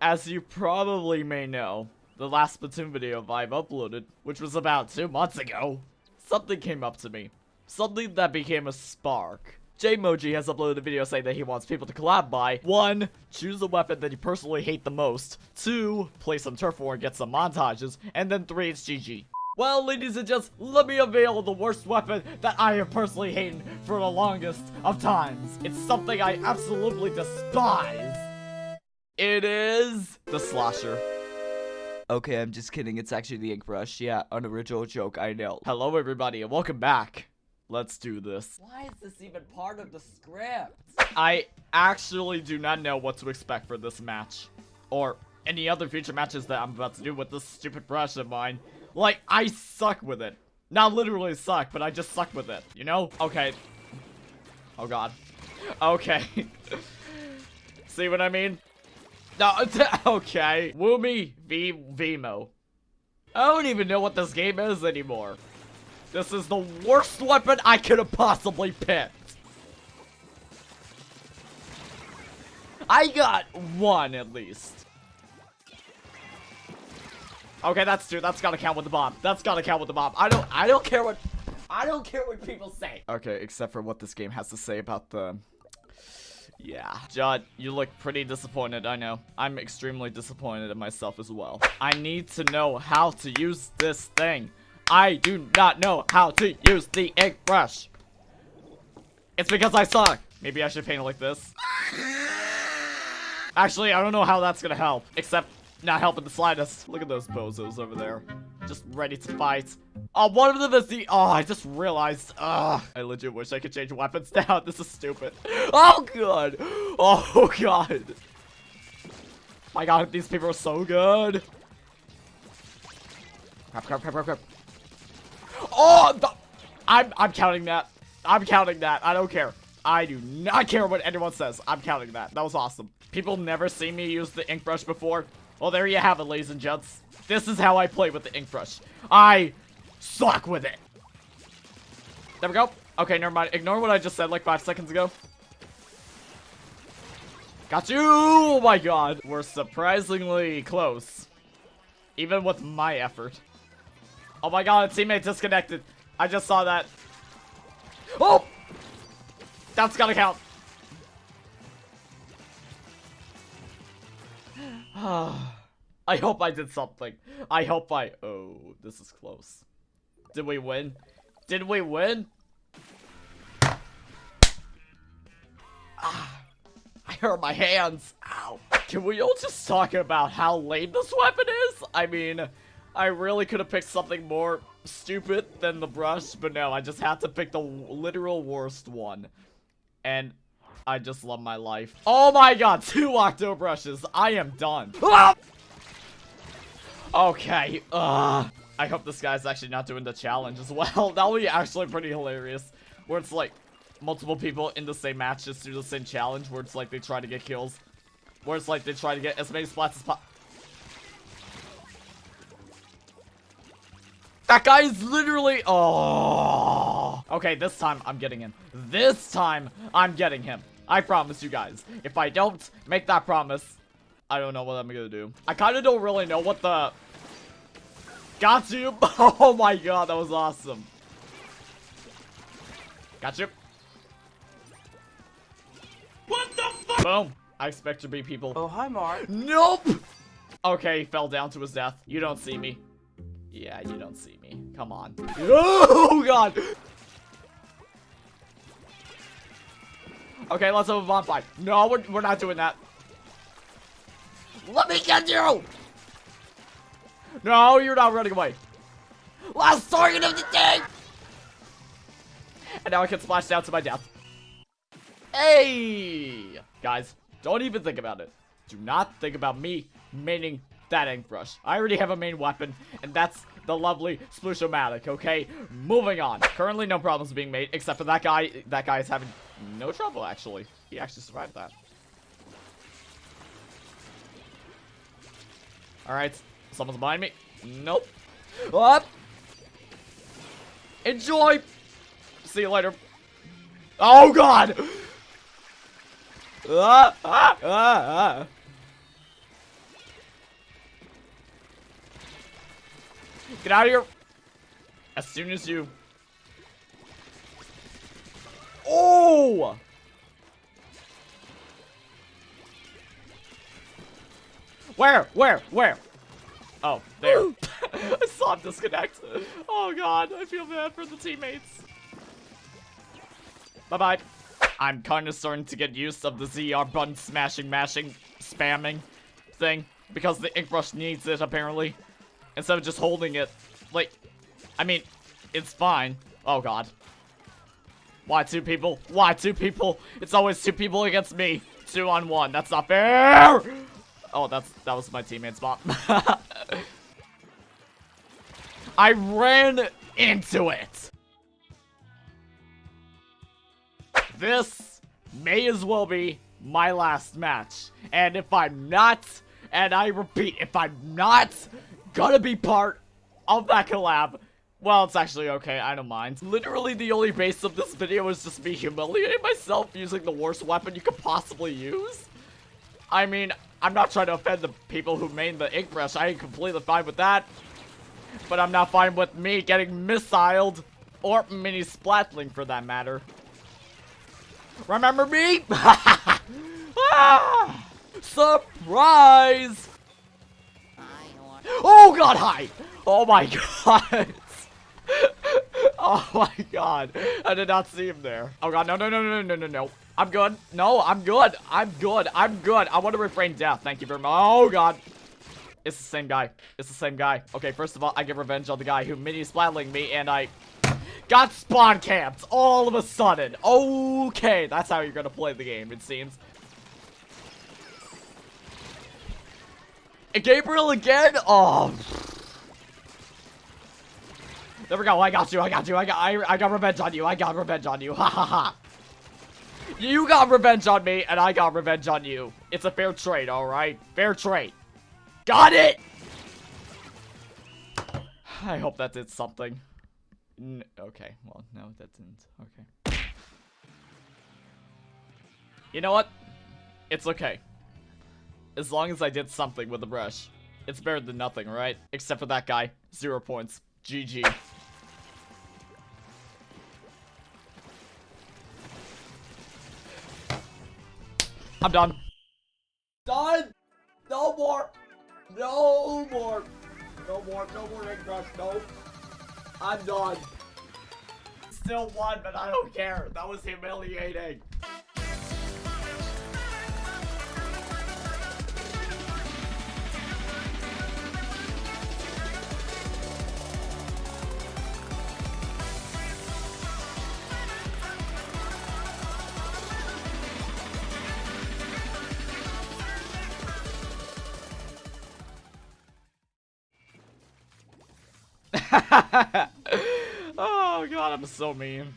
as you probably may know, the last Splatoon video I've uploaded, which was about two months ago, something came up to me. Something that became a spark. Jmoji has uploaded a video saying that he wants people to collab by 1. Choose a weapon that you personally hate the most 2. Play some turf war and get some montages and then 3. It's GG. Well, ladies and gents, let me unveil the worst weapon that I have personally hated for the longest of times. It's something I absolutely despise. It is the slasher. Okay, I'm just kidding. It's actually the ink brush. Yeah, an original joke, I know. Hello, everybody, and welcome back. Let's do this. Why is this even part of the script? I actually do not know what to expect for this match. Or any other future matches that I'm about to do with this stupid brush of mine. Like, I suck with it. Not literally suck, but I just suck with it, you know? Okay. Oh god. Okay. See what I mean? No, okay. Woomy v Veemo. I don't even know what this game is anymore. This is the worst weapon I could have possibly picked. I got one at least. Okay, that's two. That's gotta count with the bomb. That's gotta count with the bomb. I don't I don't care what I don't care what people say. Okay, except for what this game has to say about the yeah. Judd, you look pretty disappointed, I know. I'm extremely disappointed in myself as well. I need to know how to use this thing. I do not know how to use the ink brush. It's because I suck. Maybe I should paint it like this. Actually, I don't know how that's gonna help. Except not helping the slightest. Look at those bozos over there. Just ready to fight. Oh, one of them is the- Oh, I just realized. Ugh. I legit wish I could change weapons now. This is stupid. Oh, God. Oh, God. My God, these people are so good. Crap, crap, crap, crap, crap. Oh, the, I'm I'm counting that. I'm counting that. I don't care. I do not care what anyone says. I'm counting that. That was awesome. People never see me use the ink brush before. Well, there you have it, ladies and gents. This is how I play with the ink brush. I suck with it. There we go. Okay, never mind. Ignore what I just said like five seconds ago. Got you! Oh my god. We're surprisingly close. Even with my effort. Oh my god, a teammate disconnected. I just saw that. Oh! That's gotta count. I hope I did something. I hope I... Oh, this is close. Did we win? Did we win? Ah, I hurt my hands. Ow. Can we all just talk about how lame this weapon is? I mean... I really could have picked something more stupid than the brush, but no, I just had to pick the literal worst one. And I just love my life. Oh my god, two octo brushes. I am done. Ah! Okay, uh, I hope this guy's actually not doing the challenge as well. That would be actually pretty hilarious. Where it's like multiple people in the same match just do the same challenge where it's like they try to get kills. Where it's like they try to get as many splats as possible. That guy is literally... Oh. Okay, this time I'm getting him. This time I'm getting him. I promise you guys. If I don't make that promise, I don't know what I'm gonna do. I kind of don't really know what the... Got you. Oh my god, that was awesome. Got you. What the fuck? Boom. I expect to be people. Oh, hi, Mark. Nope. Okay, he fell down to his death. You don't see me. Yeah, you don't see me. Come on. Oh, God. Okay, let's have a bonfire. No, we're, we're not doing that. Let me get you! No, you're not running away. Last target of the day! And now I can splash down to my death. Hey! Guys, don't even think about it. Do not think about me maining that ink brush. I already have a main weapon, and that's the lovely Splooshomatic, okay? Moving on. Currently, no problems being made, except for that guy. That guy is having no trouble, actually. He actually survived that. Alright. Someone's behind me. Nope. What? Enjoy! See you later. Oh, God! Ah, ah, ah, ah. Get out of here. As soon as you... Oh! Where? Where? Where? Oh, there. I saw him disconnect. Oh god, I feel bad for the teammates. Bye-bye. I'm kind of starting to get used of the ZR button smashing, mashing, spamming thing. Because the ink brush needs it, apparently. Instead of just holding it. Like, I mean, it's fine. Oh god. Why two people? Why two people? It's always two people against me. Two on one. That's not fair! Oh, that's that was my teammate's spot. I ran into it. This may as well be my last match. And if I'm not, and I repeat, if I'm not gonna be part of that collab, well, it's actually okay, I don't mind. Literally, the only base of this video is just me humiliating myself using the worst weapon you could possibly use. I mean, I'm not trying to offend the people who made the ink brush. I ain't completely fine with that. But I'm not fine with me getting missiled. Or mini splatling for that matter. Remember me? ah! Surprise! Oh god, hi! Oh my god! oh my god. I did not see him there. Oh god, no, no, no, no, no, no, no. I'm good. No, I'm good. I'm good. I'm good. I want to refrain death. Thank you very much. Oh god. It's the same guy. It's the same guy. Okay, first of all, I get revenge on the guy who mini splatling me and I got spawn camped all of a sudden. Okay, that's how you're gonna play the game, it seems. Gabriel again? Oh. There we go. Oh, I got you. I got you. I got I, I got revenge on you. I got revenge on you. Ha ha ha. You got revenge on me, and I got revenge on you. It's a fair trade, alright? Fair trade. Got it! I hope that did something. N okay, well, no, that didn't. Okay. You know what? It's okay. As long as I did something with the brush. It's better than nothing, right? Except for that guy. Zero points. GG. I'm done. Done! No more! No more! No more, no more ink brush, no. I'm done. Still won, but I don't care. That was humiliating. oh god, I'm so mean.